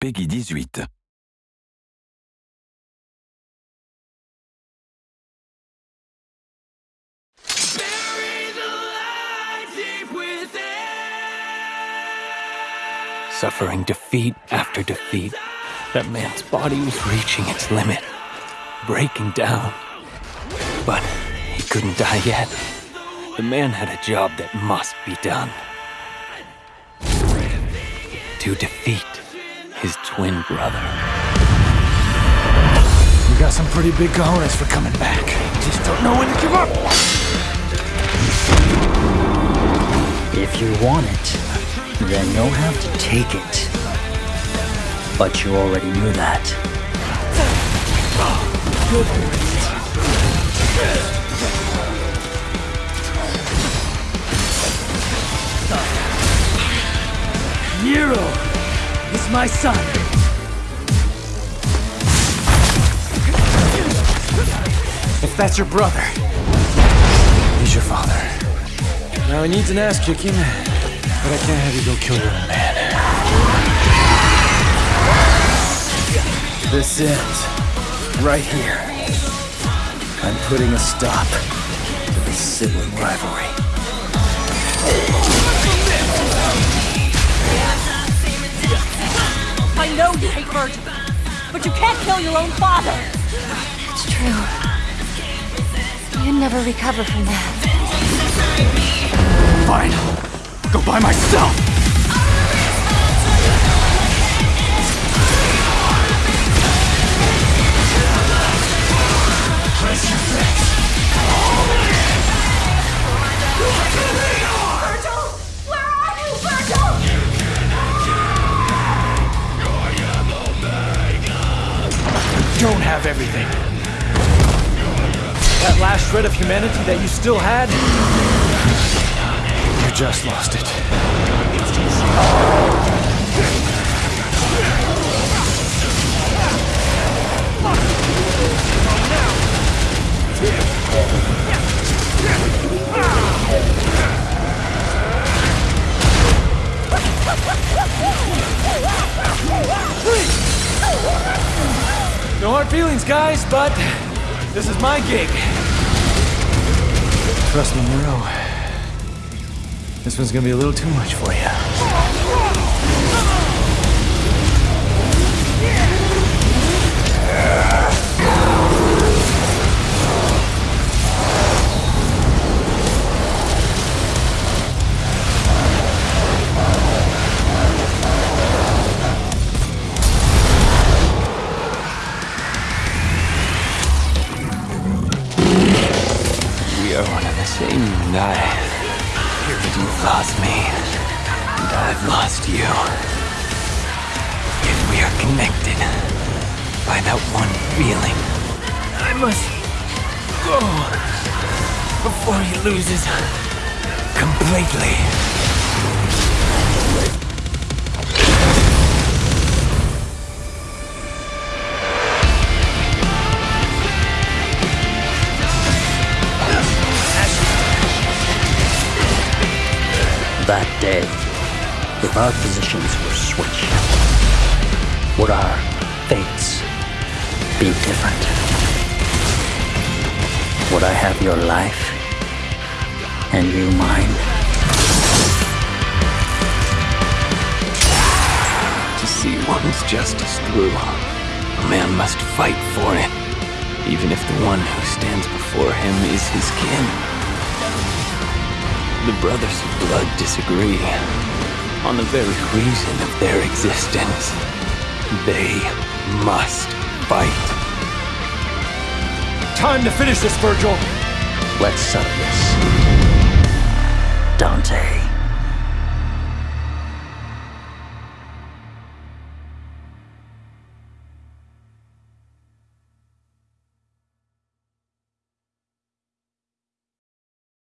Peggy 18. Suffering defeat after defeat, that man's body was reaching its limit, breaking down. But he couldn't die yet. The man had a job that must be done. To defeat his twin brother. You got some pretty big cojones for coming back. Just don't know when to give up. If you want it, then you'll have to take it. But you already knew that. My son. If that's your brother, he's your father. Now he needs an ass kicking, but I can't have you go kill your own man. This ends right here. I'm putting a stop to this sibling rivalry. Know you hate Vergil, but you can't kill your own father. That's true. You'd never recover from that. Fine. Go by myself. Don't have everything. That last shred of humanity that you still had, you just lost it. No hard feelings, guys, but this is my gig. Trust me, Nero. This one's gonna be a little too much for you. Are one and the same, and I. You've lost me, and I've lost you. Yet we are connected by that one feeling. I must go before he loses completely. That day, if our positions were switched, would our fates be different? Would I have your life and you mine? To see one's justice through, a man must fight for it, even if the one who stands before him is his kin. The brothers of blood disagree on the very reason of their existence. They must fight. Time to finish this, Vergil. Let's settle this. Dante.